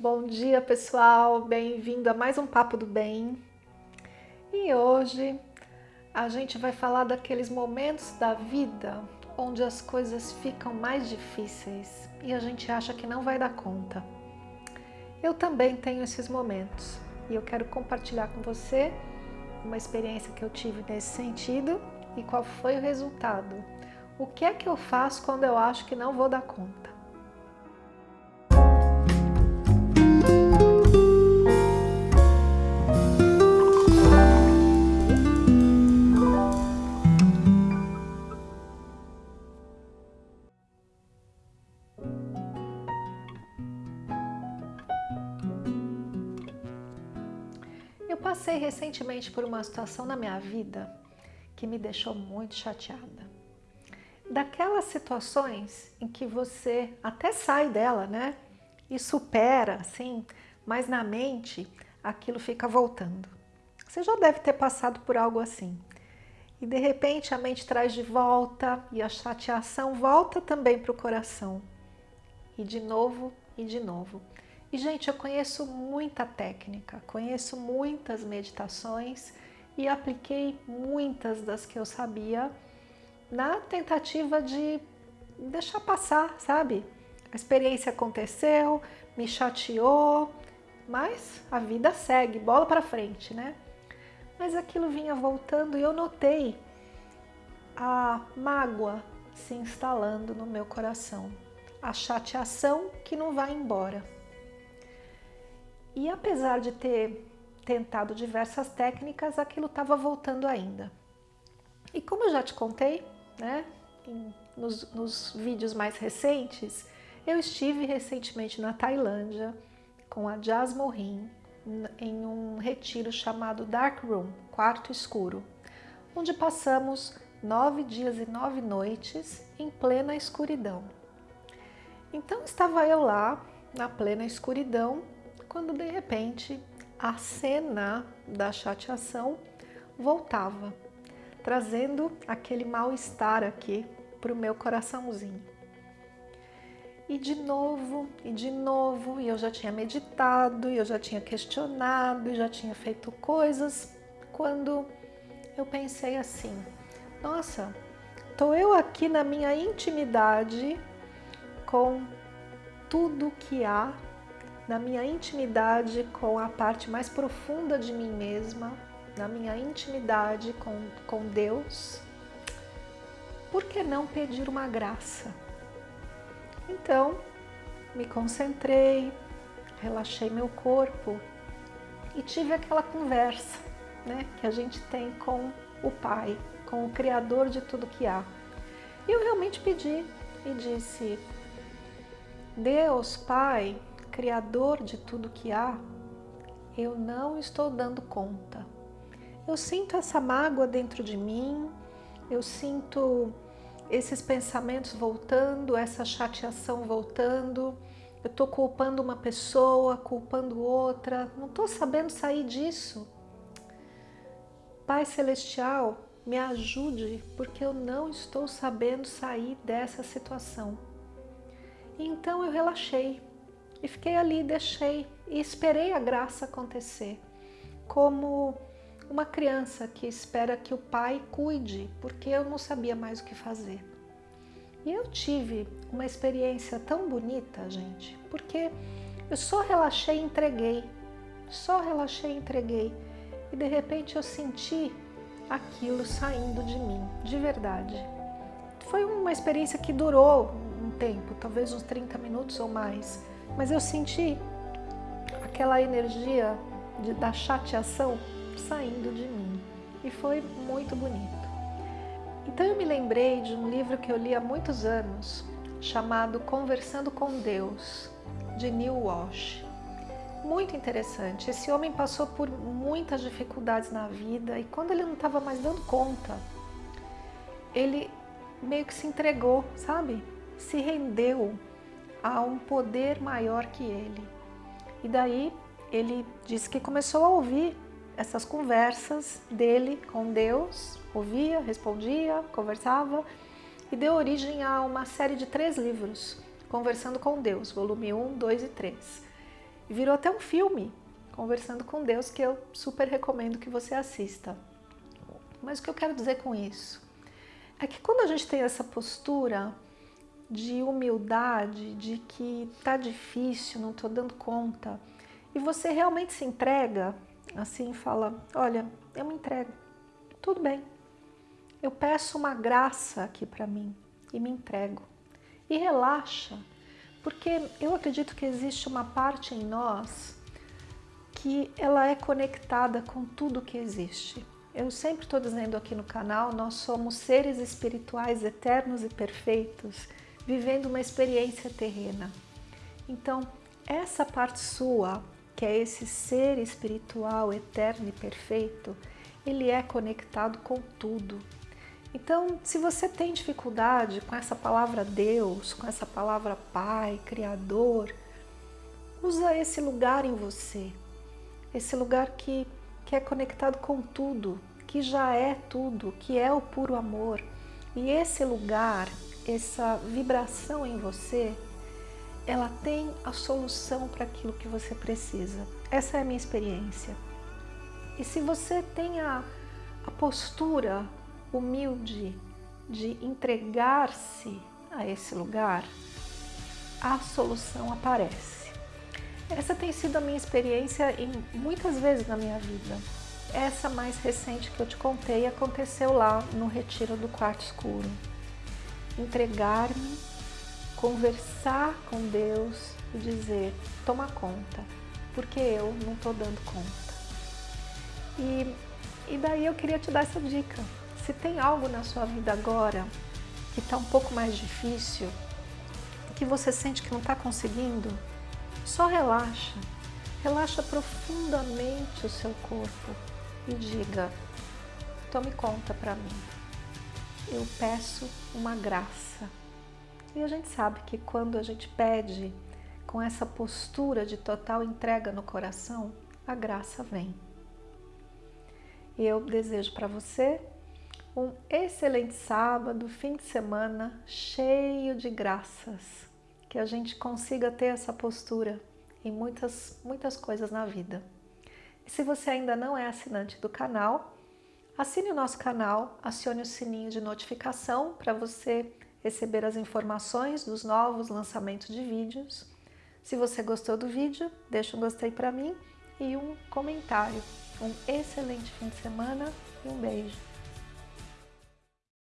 Bom dia pessoal, bem-vindo a mais um Papo do Bem. E hoje a gente vai falar daqueles momentos da vida onde as coisas ficam mais difíceis e a gente acha que não vai dar conta. Eu também tenho esses momentos e eu quero compartilhar com você uma experiência que eu tive nesse sentido e qual foi o resultado. O que é que eu faço quando eu acho que não vou dar conta? Passei recentemente por uma situação na minha vida que me deixou muito chateada. Daquelas situações em que você até sai dela, né? E supera, assim, mas na mente aquilo fica voltando. Você já deve ter passado por algo assim. E de repente a mente traz de volta e a chateação volta também para o coração. E de novo e de novo. E, gente, eu conheço muita técnica, conheço muitas meditações e apliquei muitas das que eu sabia na tentativa de deixar passar, sabe? A experiência aconteceu, me chateou, mas a vida segue, bola para frente, né? Mas aquilo vinha voltando e eu notei a mágoa se instalando no meu coração, a chateação que não vai embora. E apesar de ter tentado diversas técnicas, aquilo estava voltando ainda. E como eu já te contei, né, nos, nos vídeos mais recentes, eu estive recentemente na Tailândia com a Jazz Mohin em um retiro chamado Dark Room, Quarto Escuro, onde passamos nove dias e nove noites em plena escuridão. Então estava eu lá, na plena escuridão, quando de repente a cena da chateação voltava, trazendo aquele mal-estar aqui para o meu coraçãozinho. E de novo, e de novo, e eu já tinha meditado, e eu já tinha questionado, e já tinha feito coisas, quando eu pensei assim, nossa, estou eu aqui na minha intimidade com tudo que há na minha intimidade com a parte mais profunda de mim mesma, na minha intimidade com, com Deus, por que não pedir uma graça? Então, me concentrei, relaxei meu corpo e tive aquela conversa né, que a gente tem com o Pai, com o Criador de tudo que há. E eu realmente pedi e disse, Deus, Pai, Criador de tudo que há, eu não estou dando conta. Eu sinto essa mágoa dentro de mim, eu sinto esses pensamentos voltando, essa chateação voltando, eu estou culpando uma pessoa, culpando outra, não estou sabendo sair disso. Pai Celestial, me ajude, porque eu não estou sabendo sair dessa situação. Então eu relaxei, e fiquei ali, deixei e esperei a graça acontecer, como uma criança que espera que o pai cuide, porque eu não sabia mais o que fazer. E eu tive uma experiência tão bonita, gente, porque eu só relaxei e entreguei, só relaxei e entreguei, e de repente eu senti aquilo saindo de mim, de verdade. Foi uma experiência que durou um tempo, talvez uns 30 minutos ou mais, mas eu senti aquela energia de, da chateação saindo de mim e foi muito bonito. Então eu me lembrei de um livro que eu li há muitos anos, chamado Conversando com Deus, de Neil Walsh. Muito interessante, esse homem passou por muitas dificuldades na vida e quando ele não estava mais dando conta, ele meio que se entregou, sabe? Se rendeu a um poder maior que ele. E daí ele disse que começou a ouvir essas conversas dele com Deus, ouvia, respondia, conversava e deu origem a uma série de três livros, Conversando com Deus, volume 1, 2 e 3. virou até um filme, Conversando com Deus, que eu super recomendo que você assista. Mas o que eu quero dizer com isso? É que quando a gente tem essa postura de humildade, de que tá difícil, não tô dando conta, e você realmente se entrega, assim, fala, olha, eu me entrego, tudo bem, eu peço uma graça aqui para mim e me entrego. E relaxa, porque eu acredito que existe uma parte em nós que ela é conectada com tudo que existe. Eu sempre estou dizendo aqui no canal, nós somos seres espirituais eternos e perfeitos, vivendo uma experiência terrena. Então, essa parte sua, que é esse ser espiritual eterno e perfeito, ele é conectado com tudo. Então, se você tem dificuldade com essa palavra Deus, com essa palavra Pai, Criador, usa esse lugar em você, esse lugar que, que é conectado com tudo, que já é tudo, que é o puro amor. E esse lugar, essa vibração em você, ela tem a solução para aquilo que você precisa. Essa é a minha experiência. E se você tem a, a postura humilde de entregar-se a esse lugar, a solução aparece. Essa tem sido a minha experiência em muitas vezes na minha vida. Essa mais recente que eu te contei aconteceu lá no retiro do quarto escuro. Entregar-me, conversar com Deus e dizer, toma conta, porque eu não estou dando conta. E, e daí eu queria te dar essa dica. Se tem algo na sua vida agora que está um pouco mais difícil, que você sente que não está conseguindo, só relaxa. Relaxa profundamente o seu corpo e diga, tome conta para mim. Eu peço uma graça. E a gente sabe que quando a gente pede com essa postura de total entrega no coração, a graça vem. E eu desejo para você um excelente sábado, fim de semana cheio de graças. Que a gente consiga ter essa postura em muitas, muitas coisas na vida. E se você ainda não é assinante do canal, assine o nosso canal, acione o sininho de notificação para você receber as informações dos novos lançamentos de vídeos. Se você gostou do vídeo, deixa um gostei para mim e um comentário. Um excelente fim de semana e um beijo.